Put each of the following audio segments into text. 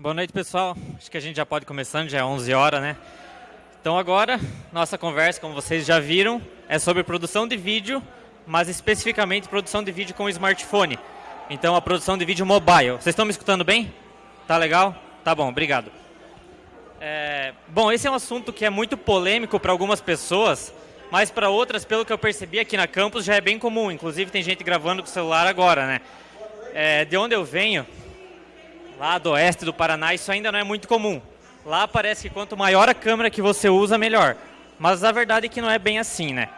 Boa noite, pessoal. Acho que a gente já pode começando, já é 11 horas, né? Então agora, nossa conversa, como vocês já viram, é sobre produção de vídeo, mas especificamente produção de vídeo com smartphone. Então a produção de vídeo mobile. Vocês estão me escutando bem? Tá legal? Tá bom, obrigado. É, bom, esse é um assunto que é muito polêmico para algumas pessoas, mas para outras, pelo que eu percebi aqui na campus, já é bem comum. Inclusive tem gente gravando com o celular agora, né? É, de onde eu venho, lá do oeste do Paraná, isso ainda não é muito comum. Lá parece que quanto maior a câmera que você usa, melhor. Mas a verdade é que não é bem assim, né?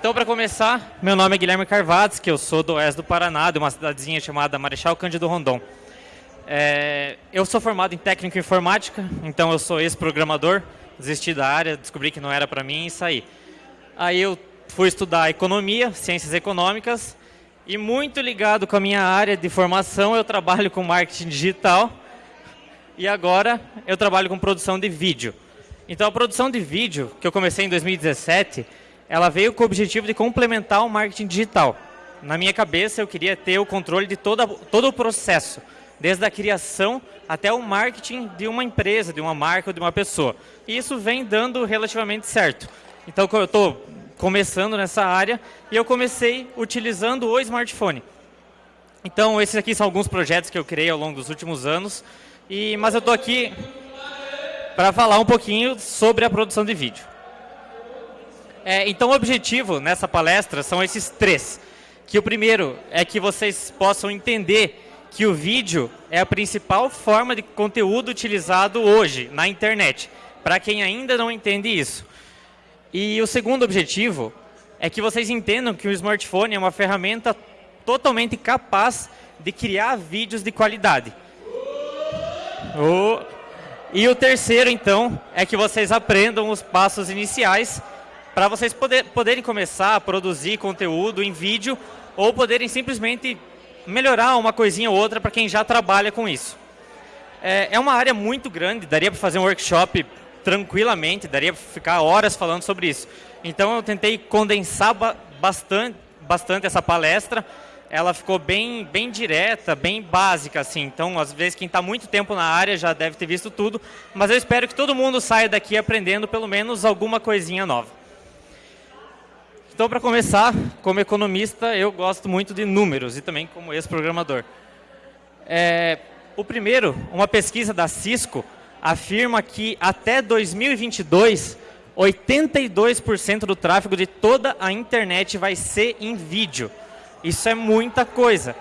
Então, para começar, meu nome é Guilherme Carvados, que eu sou do oeste do Paraná, de uma cidadezinha chamada Marechal Cândido Rondon. É, eu sou formado em técnico em informática, então eu sou ex-programador, desisti da área, descobri que não era para mim e saí. Aí eu fui estudar economia, ciências econômicas, e muito ligado com a minha área de formação, eu trabalho com marketing digital e agora eu trabalho com produção de vídeo. Então a produção de vídeo, que eu comecei em 2017, ela veio com o objetivo de complementar o marketing digital. Na minha cabeça eu queria ter o controle de toda, todo o processo, desde a criação até o marketing de uma empresa, de uma marca ou de uma pessoa. E isso vem dando relativamente certo. Então eu estou começando nessa área e eu comecei utilizando o smartphone. Então, esses aqui são alguns projetos que eu criei ao longo dos últimos anos, e, mas eu estou aqui para falar um pouquinho sobre a produção de vídeo. É, então, o objetivo nessa palestra são esses três. Que o primeiro é que vocês possam entender que o vídeo é a principal forma de conteúdo utilizado hoje na internet, para quem ainda não entende isso. E o segundo objetivo é que vocês entendam que o smartphone é uma ferramenta totalmente capaz de criar vídeos de qualidade. Oh. E o terceiro, então, é que vocês aprendam os passos iniciais para vocês poder, poderem começar a produzir conteúdo em vídeo ou poderem simplesmente melhorar uma coisinha ou outra para quem já trabalha com isso. É, é uma área muito grande, daria para fazer um workshop tranquilamente, daria para ficar horas falando sobre isso. Então eu tentei condensar bastante, bastante essa palestra. Ela ficou bem, bem direta, bem básica, assim. Então, às vezes, quem está muito tempo na área já deve ter visto tudo. Mas eu espero que todo mundo saia daqui aprendendo pelo menos alguma coisinha nova. Então, para começar, como economista, eu gosto muito de números e também como ex-programador. É, o primeiro, uma pesquisa da Cisco, afirma que até 2022, 82% do tráfego de toda a internet vai ser em vídeo. Isso é muita coisa.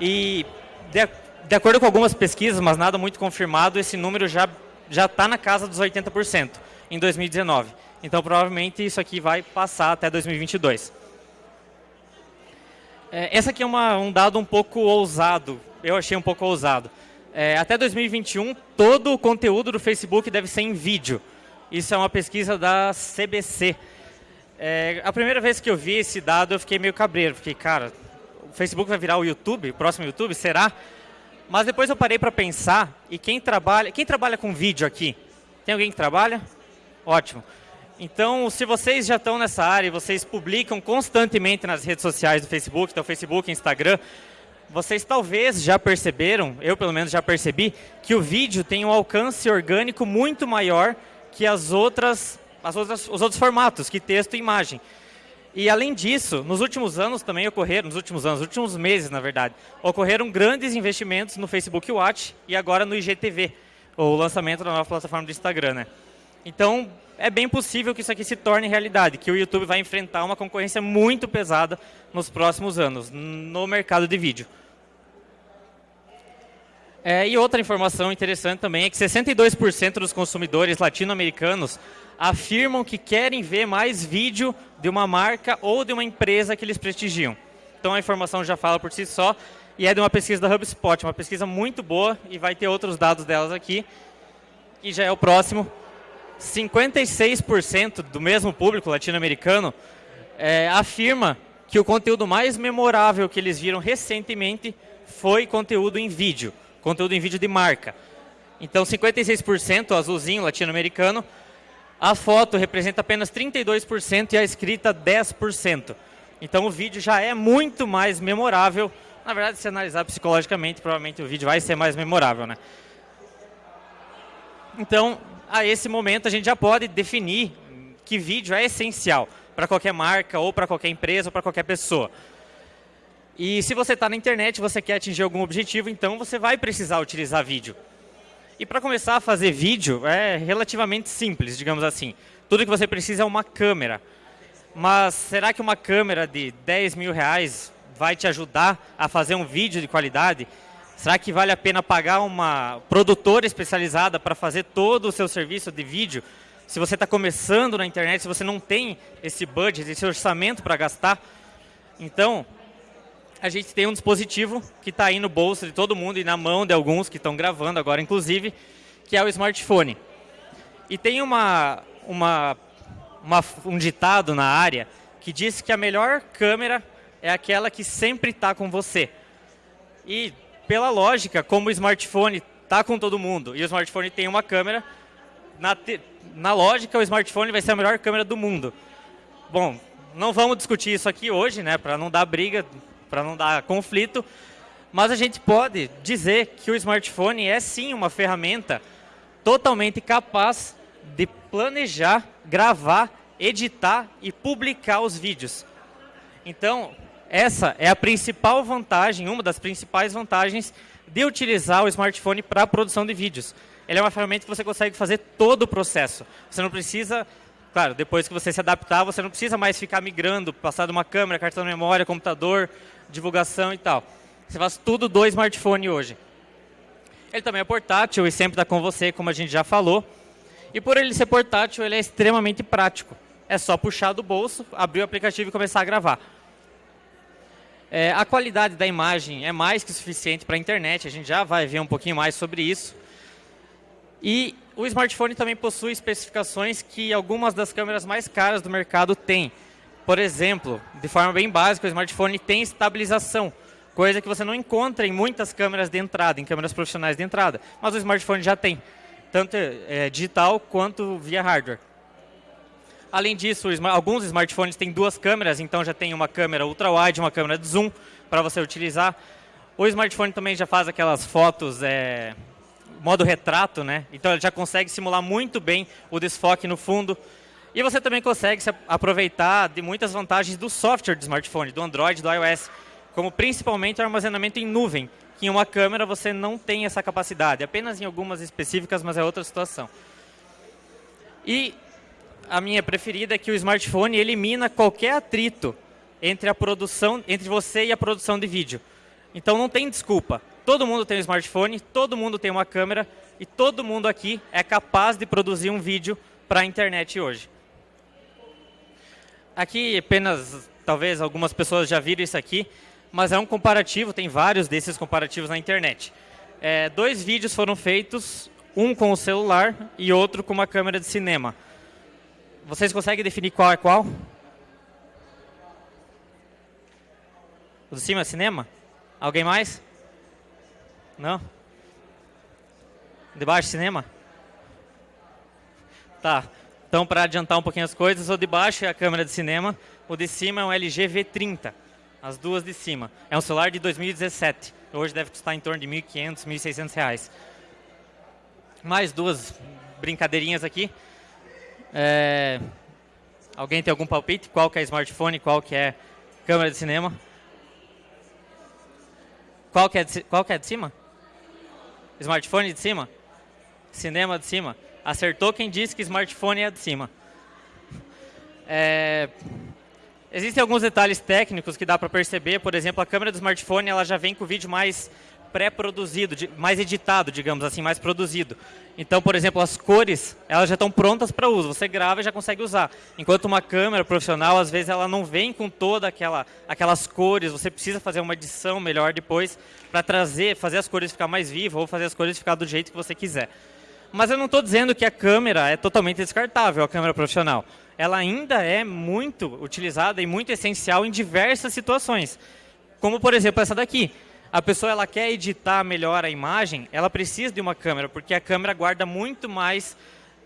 E de, de acordo com algumas pesquisas, mas nada muito confirmado, esse número já já está na casa dos 80% em 2019. Então, provavelmente, isso aqui vai passar até 2022. É, essa aqui é uma, um dado um pouco ousado. Eu achei um pouco ousado. É, até 2021, todo o conteúdo do Facebook deve ser em vídeo. Isso é uma pesquisa da CBC. É, a primeira vez que eu vi esse dado, eu fiquei meio cabreiro. Fiquei, cara, o Facebook vai virar o YouTube, o próximo YouTube, será? Mas depois eu parei para pensar, e quem trabalha, quem trabalha com vídeo aqui? Tem alguém que trabalha? Ótimo. Então, se vocês já estão nessa área e vocês publicam constantemente nas redes sociais do Facebook, então Facebook, Instagram, vocês talvez já perceberam, eu pelo menos já percebi, que o vídeo tem um alcance orgânico muito maior que as outras, as outras, os outros formatos, que texto e imagem. E além disso, nos últimos anos também ocorreram, nos últimos anos, nos últimos meses na verdade, ocorreram grandes investimentos no Facebook Watch e agora no IGTV, o lançamento da nova plataforma do Instagram, né? Então, é bem possível que isso aqui se torne realidade, que o YouTube vai enfrentar uma concorrência muito pesada nos próximos anos, no mercado de vídeo. É, e outra informação interessante também é que 62% dos consumidores latino-americanos afirmam que querem ver mais vídeo de uma marca ou de uma empresa que eles prestigiam. Então a informação já fala por si só e é de uma pesquisa da HubSpot, uma pesquisa muito boa e vai ter outros dados delas aqui, que já é o próximo. 56% do mesmo público latino-americano é, afirma que o conteúdo mais memorável que eles viram recentemente foi conteúdo em vídeo, conteúdo em vídeo de marca. Então, 56% azulzinho latino-americano, a foto representa apenas 32% e a escrita 10%. Então, o vídeo já é muito mais memorável. Na verdade, se analisar psicologicamente, provavelmente o vídeo vai ser mais memorável, né? Então, a esse momento, a gente já pode definir que vídeo é essencial para qualquer marca, ou para qualquer empresa, ou para qualquer pessoa. E se você está na internet, você quer atingir algum objetivo, então você vai precisar utilizar vídeo. E para começar a fazer vídeo, é relativamente simples, digamos assim. Tudo que você precisa é uma câmera. Mas será que uma câmera de 10 mil reais vai te ajudar a fazer um vídeo de qualidade? Será que vale a pena pagar uma produtora especializada para fazer todo o seu serviço de vídeo? Se você está começando na internet, se você não tem esse budget, esse orçamento para gastar, então a gente tem um dispositivo que está aí no bolso de todo mundo e na mão de alguns que estão gravando agora, inclusive, que é o smartphone. E tem uma, uma uma, um ditado na área que diz que a melhor câmera é aquela que sempre está com você. E, pela lógica, como o smartphone está com todo mundo e o smartphone tem uma câmera, na, te, na lógica, o smartphone vai ser a melhor câmera do mundo. Bom, não vamos discutir isso aqui hoje, né, para não dar briga, para não dar conflito, mas a gente pode dizer que o smartphone é sim uma ferramenta totalmente capaz de planejar, gravar, editar e publicar os vídeos. Então, essa é a principal vantagem, uma das principais vantagens de utilizar o smartphone para a produção de vídeos. Ele é uma ferramenta que você consegue fazer todo o processo. Você não precisa, claro, depois que você se adaptar, você não precisa mais ficar migrando, passar de uma câmera, cartão de memória, computador, divulgação e tal. Você faz tudo do smartphone hoje. Ele também é portátil e sempre está com você, como a gente já falou. E por ele ser portátil, ele é extremamente prático. É só puxar do bolso, abrir o aplicativo e começar a gravar. É, a qualidade da imagem é mais que suficiente para a internet, a gente já vai ver um pouquinho mais sobre isso. E o smartphone também possui especificações que algumas das câmeras mais caras do mercado têm. Por exemplo, de forma bem básica, o smartphone tem estabilização, coisa que você não encontra em muitas câmeras de entrada, em câmeras profissionais de entrada, mas o smartphone já tem tanto é, digital quanto via hardware. Além disso, alguns smartphones têm duas câmeras, então já tem uma câmera ultra-wide, uma câmera de zoom para você utilizar. O smartphone também já faz aquelas fotos é, modo retrato, né? Então ele já consegue simular muito bem o desfoque no fundo. E você também consegue se aproveitar de muitas vantagens do software do smartphone, do Android, do iOS, como principalmente o armazenamento em nuvem, que em uma câmera você não tem essa capacidade, apenas em algumas específicas, mas é outra situação. E a minha preferida é que o smartphone elimina qualquer atrito entre a produção, entre você e a produção de vídeo. Então não tem desculpa. Todo mundo tem um smartphone, todo mundo tem uma câmera e todo mundo aqui é capaz de produzir um vídeo para a internet hoje. Aqui apenas, talvez algumas pessoas já viram isso aqui, mas é um comparativo, tem vários desses comparativos na internet. É, dois vídeos foram feitos, um com o celular e outro com uma câmera de cinema. Vocês conseguem definir qual é qual? O de cima é cinema? Alguém mais? Não? De baixo cinema? Tá. Então, para adiantar um pouquinho as coisas, o de baixo é a câmera de cinema, o de cima é um LG V30. As duas de cima. É um celular de 2017. Hoje deve custar em torno de 1.500, 1.600 reais. Mais duas brincadeirinhas aqui. É... Alguém tem algum palpite? Qual que é smartphone, qual que é câmera de cinema? Qual que é de, qual que é de cima? Smartphone de cima? Cinema de cima? Acertou quem disse que smartphone é de cima. É... Existem alguns detalhes técnicos que dá para perceber. Por exemplo, a câmera do smartphone ela já vem com o vídeo mais pré-produzido, mais editado, digamos assim, mais produzido. Então, por exemplo, as cores, elas já estão prontas para uso. Você grava e já consegue usar. Enquanto uma câmera profissional, às vezes, ela não vem com toda aquela, aquelas cores. Você precisa fazer uma edição melhor depois para trazer, fazer as cores ficar mais vivas ou fazer as cores ficar do jeito que você quiser. Mas eu não estou dizendo que a câmera é totalmente descartável, a câmera profissional. Ela ainda é muito utilizada e muito essencial em diversas situações. Como, por exemplo, essa daqui. A pessoa ela quer editar melhor a imagem, ela precisa de uma câmera, porque a câmera guarda muito mais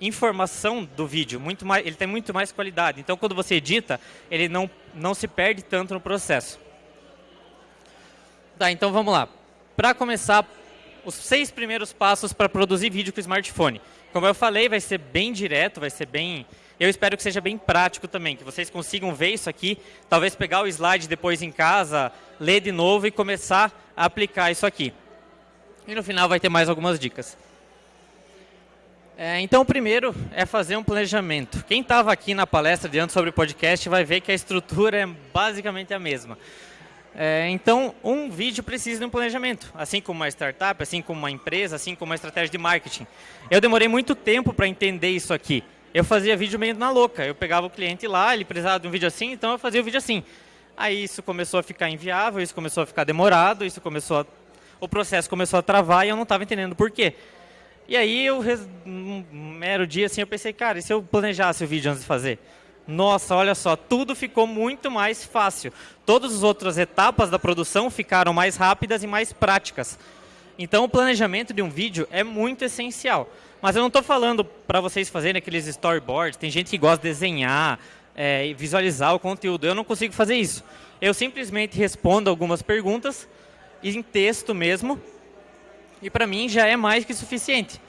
informação do vídeo, muito mais, ele tem muito mais qualidade. Então, quando você edita, ele não, não se perde tanto no processo. Tá, então vamos lá. Para começar os seis primeiros passos para produzir vídeo com smartphone. Como eu falei, vai ser bem direto, vai ser bem... Eu espero que seja bem prático também, que vocês consigam ver isso aqui, talvez pegar o slide depois em casa, ler de novo e começar a aplicar isso aqui. E no final vai ter mais algumas dicas. É, então, o primeiro é fazer um planejamento. Quem estava aqui na palestra de antes sobre podcast vai ver que a estrutura é basicamente a mesma. É, então, um vídeo precisa de um planejamento, assim como uma startup, assim como uma empresa, assim como uma estratégia de marketing. Eu demorei muito tempo para entender isso aqui. Eu fazia vídeo meio na louca. Eu pegava o cliente lá, ele precisava de um vídeo assim, então eu fazia o vídeo assim. Aí isso começou a ficar inviável, isso começou a ficar demorado, isso começou a... o processo começou a travar e eu não estava entendendo por quê. E aí, eu, um mero dia, assim, eu pensei, cara, e se eu planejasse o vídeo antes de fazer? Nossa, olha só, tudo ficou muito mais fácil. Todas as outras etapas da produção ficaram mais rápidas e mais práticas. Então, o planejamento de um vídeo é muito essencial. Mas eu não estou falando para vocês fazerem aqueles storyboards. Tem gente que gosta de desenhar, é, visualizar o conteúdo. Eu não consigo fazer isso. Eu simplesmente respondo algumas perguntas, em texto mesmo, e para mim já é mais que suficiente.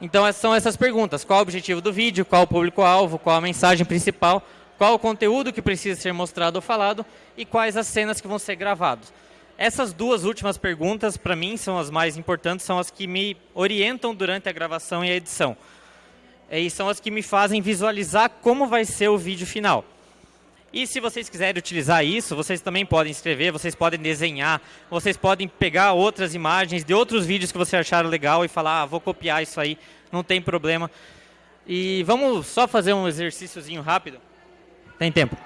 Então são essas perguntas, qual o objetivo do vídeo, qual o público-alvo, qual a mensagem principal, qual o conteúdo que precisa ser mostrado ou falado e quais as cenas que vão ser gravadas. Essas duas últimas perguntas, para mim, são as mais importantes, são as que me orientam durante a gravação e a edição. E são as que me fazem visualizar como vai ser o vídeo final. E se vocês quiserem utilizar isso, vocês também podem escrever, vocês podem desenhar, vocês podem pegar outras imagens de outros vídeos que vocês acharam legal e falar, ah, vou copiar isso aí, não tem problema. E vamos só fazer um exercíciozinho rápido. Tem tempo.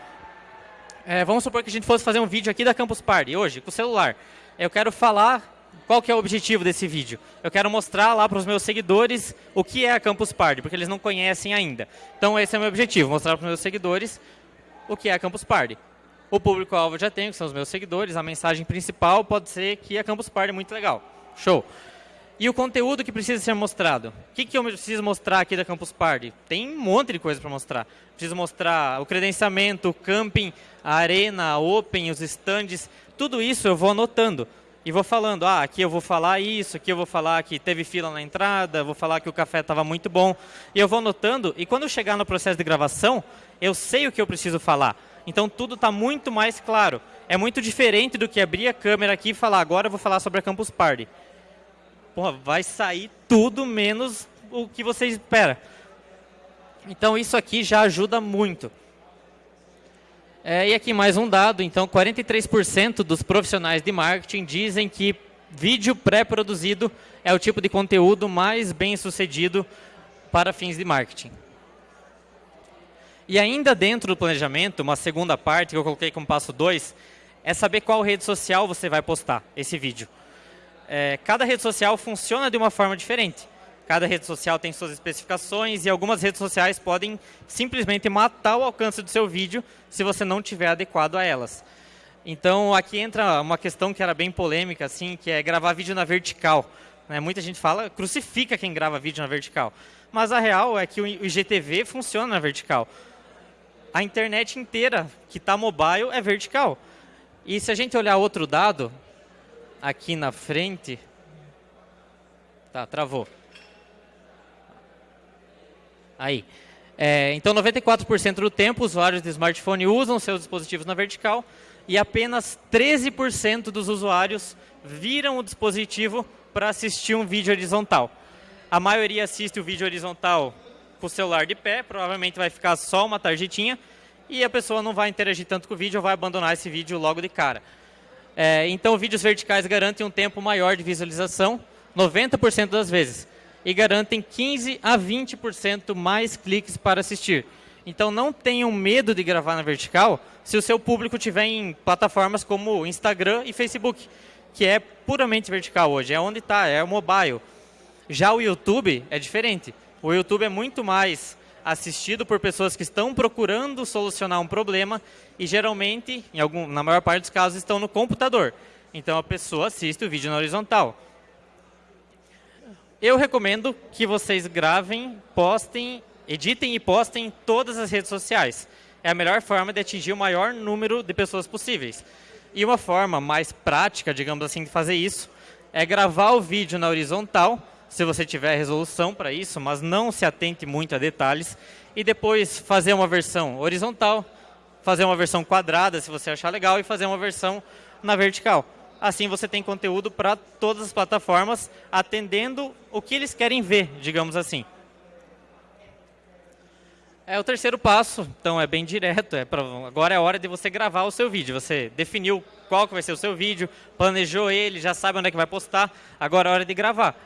É, vamos supor que a gente fosse fazer um vídeo aqui da Campus Party, hoje, com o celular. Eu quero falar qual que é o objetivo desse vídeo. Eu quero mostrar lá para os meus seguidores o que é a Campus Party, porque eles não conhecem ainda. Então esse é o meu objetivo, mostrar para os meus seguidores o que é a Campus Party. O público-alvo já tenho, que são os meus seguidores. A mensagem principal pode ser que a Campus Party é muito legal. Show. E o conteúdo que precisa ser mostrado? O que, que eu preciso mostrar aqui da Campus Party? Tem um monte de coisa para mostrar. Preciso mostrar o credenciamento, o camping, a arena, a open, os stands. Tudo isso eu vou anotando. E vou falando, ah, aqui eu vou falar isso, aqui eu vou falar que teve fila na entrada, vou falar que o café estava muito bom. E eu vou anotando, e quando eu chegar no processo de gravação, eu sei o que eu preciso falar. Então tudo está muito mais claro. É muito diferente do que abrir a câmera aqui e falar, agora eu vou falar sobre a Campus Party. Porra, vai sair tudo menos o que você espera. Então isso aqui já ajuda muito. É, e aqui mais um dado, então 43% dos profissionais de marketing dizem que vídeo pré-produzido é o tipo de conteúdo mais bem sucedido para fins de marketing. E ainda dentro do planejamento, uma segunda parte que eu coloquei como passo 2, é saber qual rede social você vai postar esse vídeo. É, cada rede social funciona de uma forma diferente. Cada rede social tem suas especificações e algumas redes sociais podem simplesmente matar o alcance do seu vídeo se você não tiver adequado a elas. Então, aqui entra uma questão que era bem polêmica, assim, que é gravar vídeo na vertical. Né? Muita gente fala, crucifica quem grava vídeo na vertical. Mas a real é que o IGTV funciona na vertical a internet inteira que está mobile é vertical. E se a gente olhar outro dado, aqui na frente... Tá, travou. Aí. É, então, 94% do tempo, usuários de smartphone usam seus dispositivos na vertical e apenas 13% dos usuários viram o dispositivo para assistir um vídeo horizontal. A maioria assiste o vídeo horizontal com o celular de pé, provavelmente vai ficar só uma tarjetinha, e a pessoa não vai interagir tanto com o vídeo ou vai abandonar esse vídeo logo de cara. É, então, vídeos verticais garantem um tempo maior de visualização, 90% das vezes, e garantem 15 a 20% mais cliques para assistir. Então, não tenham medo de gravar na vertical se o seu público estiver em plataformas como Instagram e Facebook, que é puramente vertical hoje, é onde está, é o mobile. Já o YouTube é diferente. O YouTube é muito mais assistido por pessoas que estão procurando solucionar um problema e geralmente, em algum, na maior parte dos casos, estão no computador. Então a pessoa assiste o vídeo na horizontal. Eu recomendo que vocês gravem, postem, editem e postem em todas as redes sociais. É a melhor forma de atingir o maior número de pessoas possíveis. E uma forma mais prática, digamos assim, de fazer isso é gravar o vídeo na horizontal, se você tiver resolução para isso, mas não se atente muito a detalhes, e depois fazer uma versão horizontal, fazer uma versão quadrada, se você achar legal, e fazer uma versão na vertical. Assim você tem conteúdo para todas as plataformas, atendendo o que eles querem ver, digamos assim. É o terceiro passo, então é bem direto. É pra, agora é a hora de você gravar o seu vídeo. Você definiu qual que vai ser o seu vídeo, planejou ele, já sabe onde é que vai postar. Agora é hora de gravar.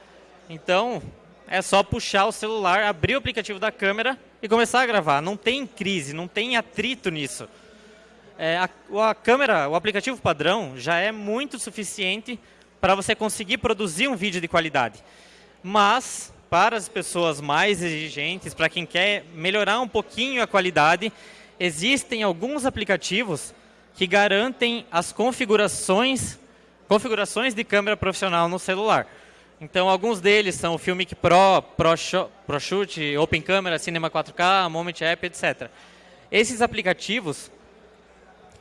Então, é só puxar o celular, abrir o aplicativo da câmera e começar a gravar. Não tem crise, não tem atrito nisso. É, a, a câmera, o aplicativo padrão, já é muito suficiente para você conseguir produzir um vídeo de qualidade. Mas para as pessoas mais exigentes, para quem quer melhorar um pouquinho a qualidade, existem alguns aplicativos que garantem as configurações, configurações de câmera profissional no celular. Então, alguns deles são o Filmic Pro, ProShoot, Pro Open Camera, Cinema 4K, Moment App, etc. Esses aplicativos,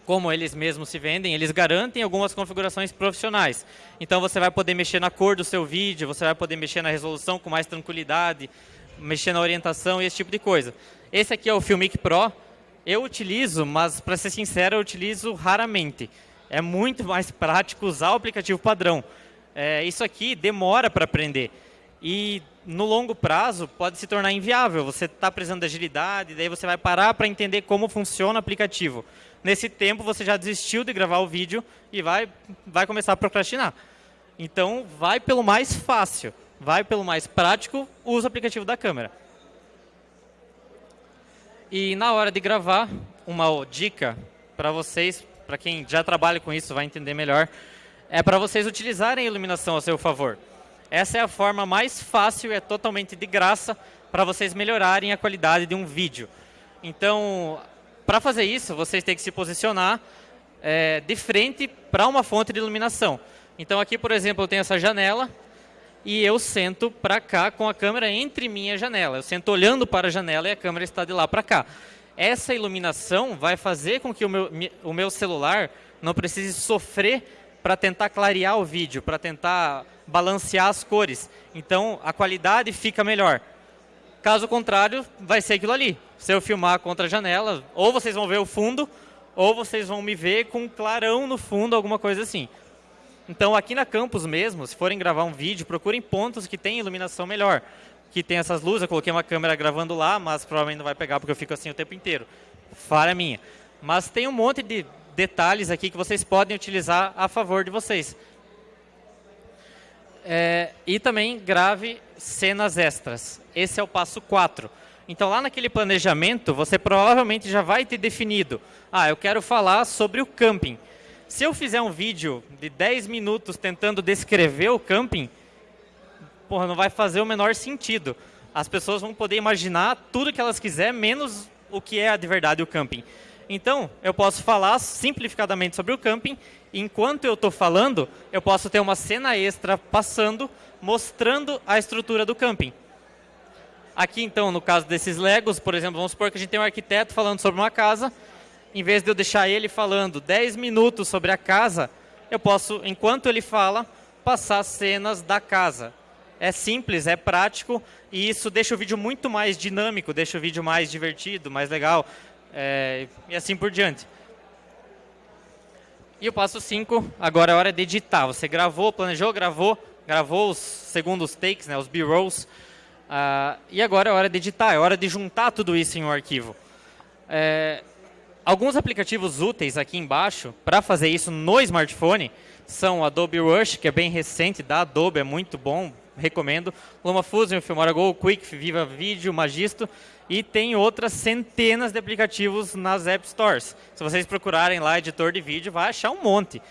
como eles mesmos se vendem, eles garantem algumas configurações profissionais. Então você vai poder mexer na cor do seu vídeo, você vai poder mexer na resolução com mais tranquilidade, mexer na orientação e esse tipo de coisa. Esse aqui é o Filmic Pro. Eu utilizo, mas para ser sincero, eu utilizo raramente. É muito mais prático usar o aplicativo padrão. É, isso aqui demora para aprender. E no longo prazo pode se tornar inviável. Você está precisando de agilidade, daí você vai parar para entender como funciona o aplicativo. Nesse tempo você já desistiu de gravar o vídeo e vai, vai começar a procrastinar. Então, vai pelo mais fácil, vai pelo mais prático, usa o aplicativo da câmera. E na hora de gravar, uma dica para vocês, para quem já trabalha com isso vai entender melhor, é para vocês utilizarem a iluminação a seu favor. Essa é a forma mais fácil e é totalmente de graça para vocês melhorarem a qualidade de um vídeo. Então, para fazer isso, vocês têm que se posicionar é, de frente para uma fonte de iluminação. Então aqui, por exemplo, eu tenho essa janela e eu sento para cá com a câmera entre mim e a janela. Eu sento olhando para a janela e a câmera está de lá para cá. Essa iluminação vai fazer com que o meu, o meu celular não precise sofrer para tentar clarear o vídeo, para tentar balancear as cores. Então a qualidade fica melhor. Caso contrário, vai ser aquilo ali. Se eu filmar contra a janela, ou vocês vão ver o fundo, ou vocês vão me ver com um clarão no fundo, alguma coisa assim. Então, aqui na campus mesmo, se forem gravar um vídeo, procurem pontos que tem iluminação melhor. Que tem essas luzes, eu coloquei uma câmera gravando lá, mas provavelmente não vai pegar porque eu fico assim o tempo inteiro. Falha minha. Mas tem um monte de detalhes aqui que vocês podem utilizar a favor de vocês. É, e também grave cenas extras. Esse é o passo 4. Então, lá naquele planejamento, você provavelmente já vai ter definido. Ah, eu quero falar sobre o camping. Se eu fizer um vídeo de 10 minutos tentando descrever o camping, porra, não vai fazer o menor sentido. As pessoas vão poder imaginar tudo que elas quiserem, menos o que é de verdade o camping. Então, eu posso falar simplificadamente sobre o camping, enquanto eu estou falando, eu posso ter uma cena extra passando, mostrando a estrutura do camping. Aqui, então, no caso desses Legos, por exemplo, vamos supor que a gente tem um arquiteto falando sobre uma casa, em vez de eu deixar ele falando 10 minutos sobre a casa, eu posso, enquanto ele fala, passar cenas da casa. É simples, é prático, e isso deixa o vídeo muito mais dinâmico, deixa o vídeo mais divertido, mais legal é, e assim por diante. E o passo 5, agora é hora de editar. Você gravou, planejou, gravou, gravou os segundos takes, né, os B-rolls, uh, e agora é hora de editar, é hora de juntar tudo isso em um arquivo. É, alguns aplicativos úteis aqui embaixo para fazer isso no smartphone são o Adobe Rush, que é bem recente da Adobe, é muito bom, recomendo. LumaFusion, Filmora Go, Quick, Viva Video, Magisto e tem outras centenas de aplicativos nas App Stores. Se vocês procurarem lá editor de vídeo, vai achar um monte.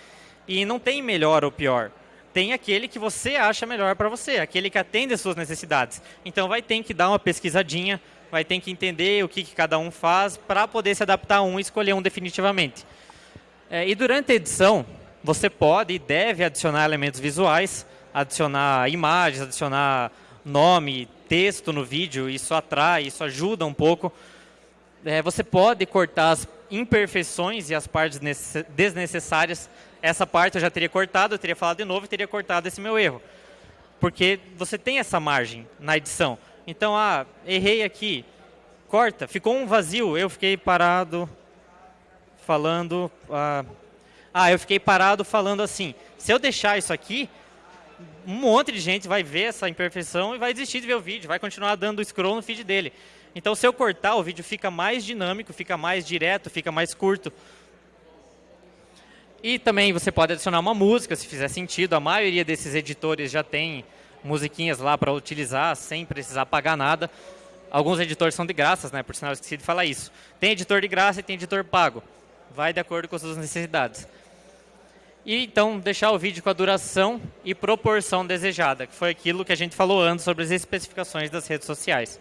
E não tem melhor ou pior. Tem aquele que você acha melhor para você, aquele que atende às suas necessidades. Então vai ter que dar uma pesquisadinha, vai ter que entender o que, que cada um faz para poder se adaptar a um e escolher um definitivamente. É, e durante a edição, você pode e deve adicionar elementos visuais, adicionar imagens, adicionar nome, texto no vídeo, isso atrai, isso ajuda um pouco. É, você pode cortar as imperfeições e as partes desnecessárias. essa parte eu já teria cortado, eu teria falado de novo e teria cortado esse meu erro. Porque você tem essa margem na edição. Então, ah, errei aqui, corta, ficou um vazio, eu fiquei parado falando... Ah, ah, eu fiquei parado falando assim, se eu deixar isso aqui, um monte de gente vai ver essa imperfeição e vai desistir de ver o vídeo, vai continuar dando scroll no feed dele. Então, se eu cortar, o vídeo fica mais dinâmico, fica mais direto, fica mais curto. E também você pode adicionar uma música, se fizer sentido. A maioria desses editores já tem musiquinhas lá para utilizar, sem precisar pagar nada. Alguns editores são de graças, né? Por sinal, eu esqueci de falar isso. Tem editor de graça e tem editor pago. Vai de acordo com as suas necessidades. E então deixar o vídeo com a duração e proporção desejada, que foi aquilo que a gente falou antes sobre as especificações das redes sociais.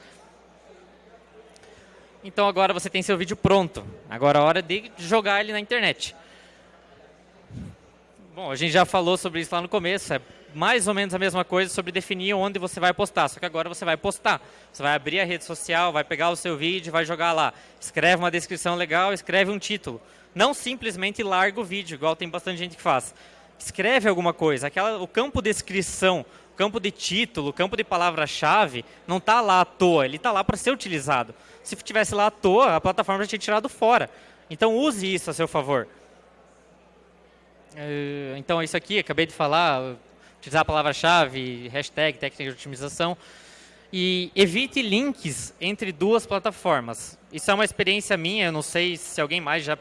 Então agora você tem seu vídeo pronto. Agora é hora de jogar ele na internet. Bom, a gente já falou sobre isso lá no começo. É mais ou menos a mesma coisa sobre definir onde você vai postar. Só que agora você vai postar. Você vai abrir a rede social, vai pegar o seu vídeo, vai jogar lá. Escreve uma descrição legal, escreve um título. Não simplesmente larga o vídeo, igual tem bastante gente que faz. Escreve alguma coisa. Aquela, o campo de descrição, o campo de título, o campo de palavra-chave, não está lá à toa, ele está lá para ser utilizado. Se tivesse lá à toa, a plataforma já tinha tirado fora. Então use isso a seu favor. Eh, então isso aqui, acabei de falar, utilizar a palavra-chave, hashtag, técnica de otimização. E evite links entre duas plataformas. Isso é uma experiência minha, eu não sei se alguém mais já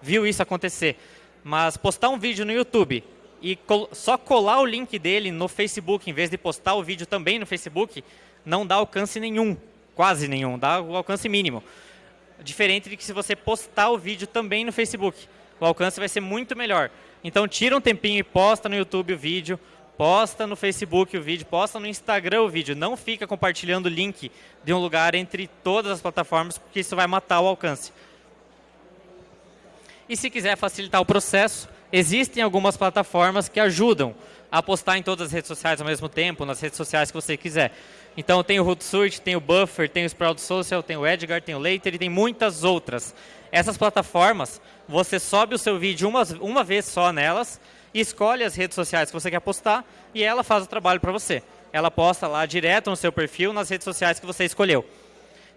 viu isso acontecer. Mas postar um vídeo no YouTube e col só colar o link dele no Facebook, em vez de postar o vídeo também no Facebook, não dá alcance nenhum, quase nenhum, dá o alcance mínimo. Diferente de que se você postar o vídeo também no Facebook, o alcance vai ser muito melhor. Então tira um tempinho e posta no YouTube o vídeo, posta no Facebook o vídeo, posta no Instagram o vídeo. Não fica compartilhando o link de um lugar entre todas as plataformas, porque isso vai matar o alcance. E se quiser facilitar o processo, existem algumas plataformas que ajudam a postar em todas as redes sociais ao mesmo tempo, nas redes sociais que você quiser. Então tem o Hootsuite, tem o Buffer, tem o Sprout Social, tem o Edgar, tem o Later e tem muitas outras. Essas plataformas, você sobe o seu vídeo uma, uma vez só nelas, escolhe as redes sociais que você quer postar e ela faz o trabalho para você. Ela posta lá direto no seu perfil, nas redes sociais que você escolheu.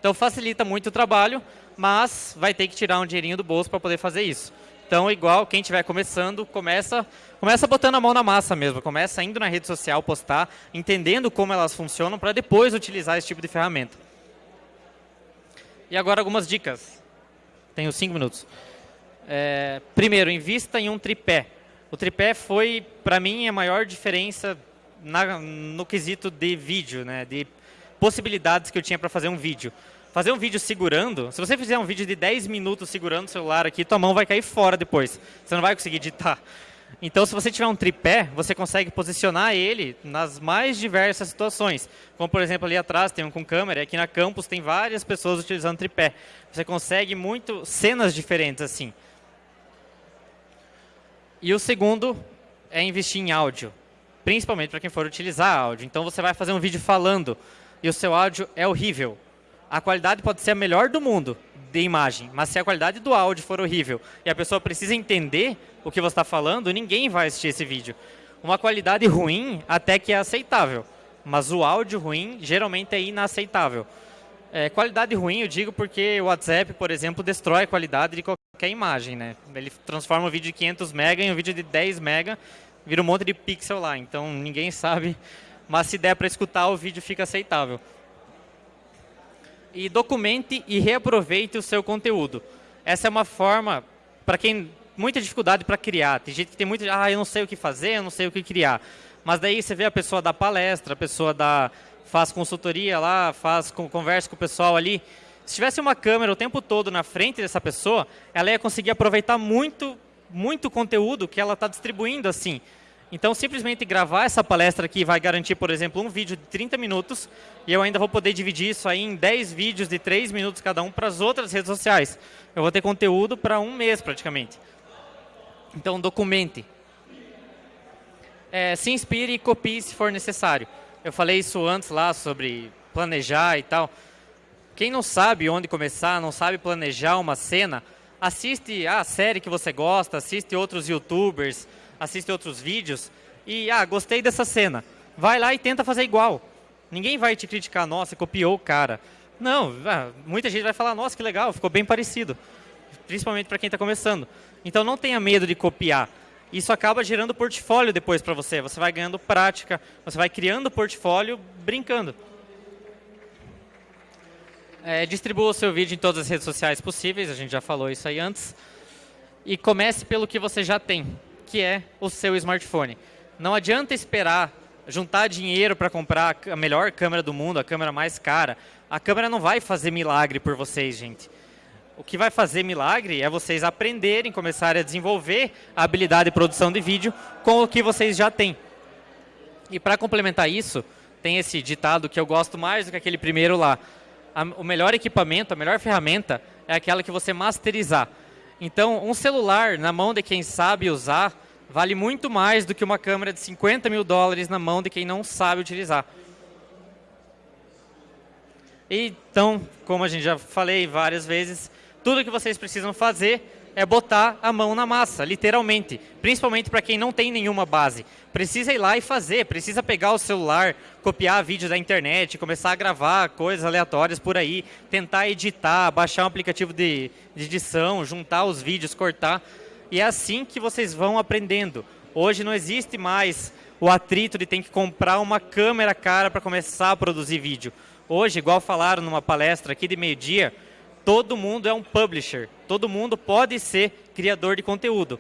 Então facilita muito o trabalho, mas vai ter que tirar um dinheirinho do bolso para poder fazer isso. Então, igual quem estiver começando, começa, começa botando a mão na massa mesmo, começa indo na rede social postar, entendendo como elas funcionam para depois utilizar esse tipo de ferramenta. E agora algumas dicas. Tenho cinco minutos. É, primeiro, invista em um tripé. O tripé foi, para mim, a maior diferença na, no quesito de vídeo, né, de possibilidades que eu tinha para fazer um vídeo fazer um vídeo segurando, se você fizer um vídeo de 10 minutos segurando o celular aqui, tua mão vai cair fora depois. Você não vai conseguir editar. Então, se você tiver um tripé, você consegue posicionar ele nas mais diversas situações. Como, por exemplo, ali atrás tem um com câmera, aqui na campus tem várias pessoas utilizando tripé. Você consegue muito cenas diferentes assim. E o segundo é investir em áudio, principalmente para quem for utilizar áudio. Então, você vai fazer um vídeo falando e o seu áudio é horrível a qualidade pode ser a melhor do mundo de imagem, mas se a qualidade do áudio for horrível e a pessoa precisa entender o que você está falando, ninguém vai assistir esse vídeo. Uma qualidade ruim até que é aceitável, mas o áudio ruim geralmente é inaceitável. É, qualidade ruim eu digo porque o WhatsApp, por exemplo, destrói a qualidade de qualquer imagem. Né? Ele transforma um vídeo de 500 MB em um vídeo de 10 MB, vira um monte de pixel lá, então ninguém sabe, mas se der para escutar o vídeo fica aceitável e documente e reaproveite o seu conteúdo. Essa é uma forma para quem muita dificuldade para criar. Tem gente que tem muito, ah, eu não sei o que fazer, eu não sei o que criar. Mas daí você vê a pessoa da palestra, a pessoa da faz consultoria lá, faz conversa com o pessoal ali. Se tivesse uma câmera o tempo todo na frente dessa pessoa, ela ia conseguir aproveitar muito, muito conteúdo que ela está distribuindo assim. Então, simplesmente gravar essa palestra aqui vai garantir, por exemplo, um vídeo de 30 minutos e eu ainda vou poder dividir isso aí em 10 vídeos de 3 minutos cada um para as outras redes sociais. Eu vou ter conteúdo para um mês praticamente. Então, documente. É, se inspire e copie se for necessário. Eu falei isso antes lá sobre planejar e tal. Quem não sabe onde começar, não sabe planejar uma cena, assiste a série que você gosta, assiste outros youtubers, assiste outros vídeos e, ah, gostei dessa cena. Vai lá e tenta fazer igual. Ninguém vai te criticar, nossa, copiou o cara. Não, ah, muita gente vai falar, nossa, que legal, ficou bem parecido. Principalmente para quem está começando. Então não tenha medo de copiar. Isso acaba gerando portfólio depois para você. Você vai ganhando prática, você vai criando portfólio brincando. É, distribua o seu vídeo em todas as redes sociais possíveis, a gente já falou isso aí antes. E comece pelo que você já tem, que é o seu smartphone. Não adianta esperar juntar dinheiro para comprar a melhor câmera do mundo, a câmera mais cara. A câmera não vai fazer milagre por vocês, gente. O que vai fazer milagre é vocês aprenderem, começarem a desenvolver a habilidade de produção de vídeo com o que vocês já têm. E para complementar isso, tem esse ditado que eu gosto mais do que aquele primeiro lá. o melhor equipamento, a melhor ferramenta é aquela que você masterizar. Então, um celular na mão de quem sabe usar vale muito mais do que uma câmera de 50 mil dólares na mão de quem não sabe utilizar. Então, como a gente já falei várias vezes, tudo que vocês precisam fazer é botar a mão na massa, literalmente. Principalmente para quem não tem nenhuma base. Precisa ir lá e fazer, precisa pegar o celular, copiar vídeo da internet, começar a gravar coisas aleatórias por aí, tentar editar, baixar um aplicativo de, de edição, juntar os vídeos, cortar. E é assim que vocês vão aprendendo. Hoje não existe mais o atrito de ter que comprar uma câmera cara para começar a produzir vídeo. Hoje, igual falaram numa palestra aqui de meio-dia, todo mundo é um publisher. Todo mundo pode ser criador de conteúdo.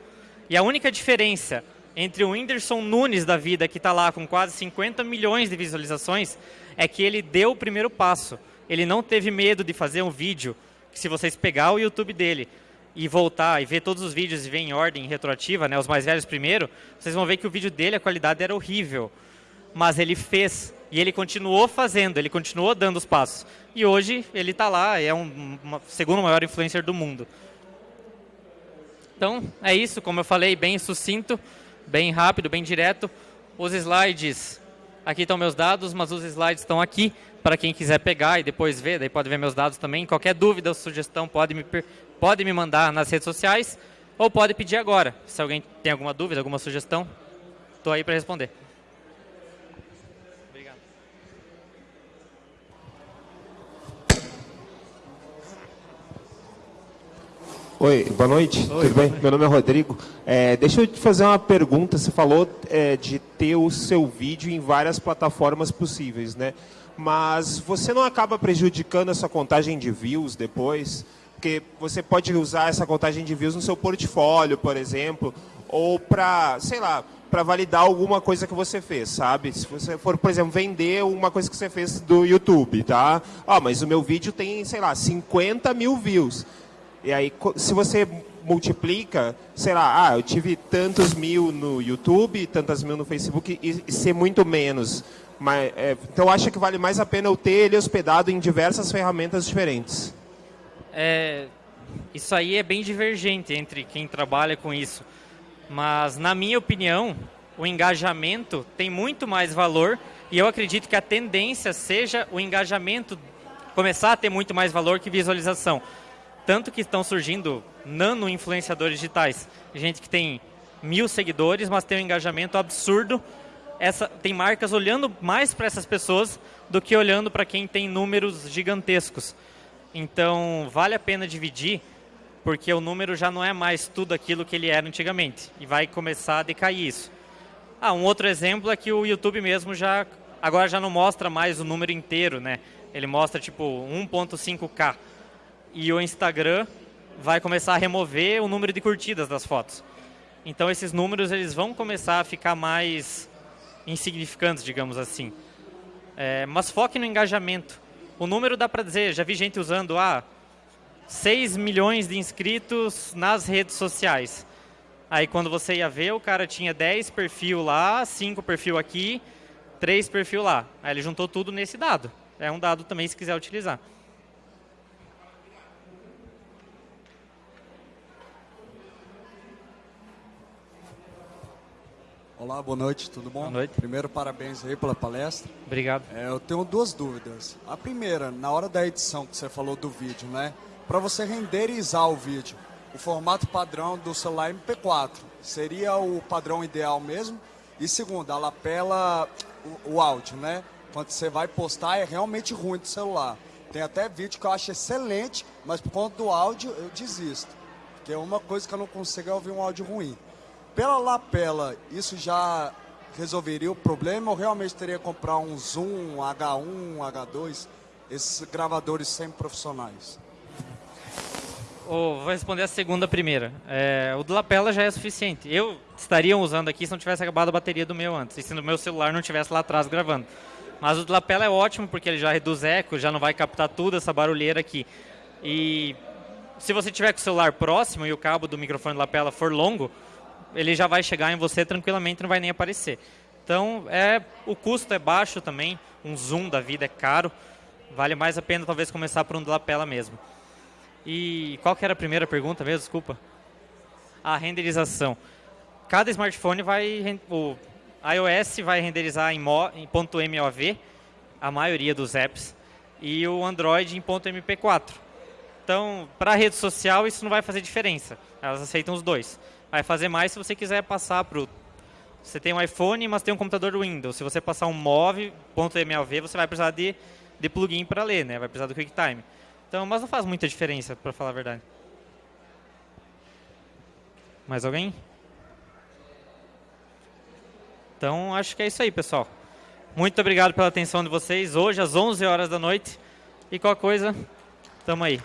E a única diferença entre o Whindersson Nunes da vida, que está lá com quase 50 milhões de visualizações, é que ele deu o primeiro passo. Ele não teve medo de fazer um vídeo, que se vocês pegar o YouTube dele, e voltar e ver todos os vídeos e ver em ordem retroativa, né, os mais velhos primeiro, vocês vão ver que o vídeo dele, a qualidade era horrível. Mas ele fez e ele continuou fazendo, ele continuou dando os passos. E hoje ele está lá, é um segundo maior influencer do mundo. Então, é isso, como eu falei, bem sucinto, bem rápido, bem direto. Os slides, aqui estão meus dados, mas os slides estão aqui para quem quiser pegar e depois ver, daí pode ver meus dados também. Qualquer dúvida ou sugestão pode me, pode me mandar nas redes sociais ou pode pedir agora. Se alguém tem alguma dúvida, alguma sugestão, estou aí para responder. Oi, boa noite, Oi, tudo bem? Meu nome é Rodrigo. É, deixa eu te fazer uma pergunta. Você falou é, de ter o seu vídeo em várias plataformas possíveis, né? Mas você não acaba prejudicando essa contagem de views depois? Porque você pode usar essa contagem de views no seu portfólio, por exemplo, ou para, sei lá, para validar alguma coisa que você fez, sabe? Se você for, por exemplo, vender uma coisa que você fez do YouTube, tá? Ah, mas o meu vídeo tem, sei lá, 50 mil views. E aí, se você multiplica, sei lá, ah, eu tive tantos mil no YouTube, tantas mil no Facebook, e, e ser muito menos. Mas, é, então, acho que vale mais a pena eu ter ele hospedado em diversas ferramentas diferentes é, isso aí é bem divergente entre quem trabalha com isso. Mas, na minha opinião, o engajamento tem muito mais valor e eu acredito que a tendência seja o engajamento começar a ter muito mais valor que visualização. Tanto que estão surgindo nano-influenciadores digitais. Gente que tem mil seguidores, mas tem um engajamento absurdo. Essa, tem marcas olhando mais para essas pessoas do que olhando para quem tem números gigantescos. Então, vale a pena dividir, porque o número já não é mais tudo aquilo que ele era antigamente. E vai começar a decair isso. Ah, um outro exemplo é que o YouTube mesmo já agora já não mostra mais o número inteiro, né? Ele mostra tipo 1.5K. E o Instagram vai começar a remover o número de curtidas das fotos. Então esses números eles vão começar a ficar mais insignificantes, digamos assim. É, mas foque no engajamento. O número dá para dizer, já vi gente usando ah, 6 milhões de inscritos nas redes sociais. Aí quando você ia ver, o cara tinha 10 perfil lá, 5 perfil aqui, 3 perfil lá. Aí ele juntou tudo nesse dado. É um dado também se quiser utilizar. Olá, boa noite, tudo bom? Boa noite. Primeiro, parabéns aí pela palestra. Obrigado. É, eu tenho duas dúvidas. A primeira, na hora da edição que você falou do vídeo, né? Para você renderizar o vídeo, o formato padrão do celular MP4. Seria o padrão ideal mesmo. E segundo, a lapela, o, o áudio, né? Quando você vai postar é realmente ruim do celular. Tem até vídeo que eu acho excelente, mas por conta do áudio eu desisto. Porque é uma coisa que eu não consigo é ouvir um áudio ruim. Pela lapela, isso já resolveria o problema ou realmente teria que comprar um Zoom, um H1, um H2, esses gravadores semi-profissionais? Oh, vou responder a segunda primeira. É, o do lapela já é suficiente. Eu estaria usando aqui se não tivesse acabado a bateria do meu antes, e se no meu celular não tivesse lá atrás gravando. Mas o do lapela é ótimo porque ele já reduz eco, já não vai captar tudo essa barulheira aqui. E se você tiver com o celular próximo e o cabo do microfone do lapela for longo, ele já vai chegar em você tranquilamente, não vai nem aparecer. Então, é, o custo é baixo também, um zoom da vida é caro, vale mais a pena talvez começar por um lapela mesmo. E qual que era a primeira pergunta mesmo? Desculpa. A renderização. Cada smartphone vai... O iOS vai renderizar em, mo, em .mov, a maioria dos apps, e o Android em .mp4. Então, para a rede social, isso não vai fazer diferença. Elas aceitam os dois. Vai fazer mais se você quiser passar para o... Você tem um iPhone, mas tem um computador Windows. Se você passar um MOV.mov, você vai precisar de, de plugin para ler, né? vai precisar do QuickTime. Então, mas não faz muita diferença, para falar a verdade. Mais alguém? Então, acho que é isso aí, pessoal. Muito obrigado pela atenção de vocês. Hoje, às 11 horas da noite. E qualquer coisa, tamo aí.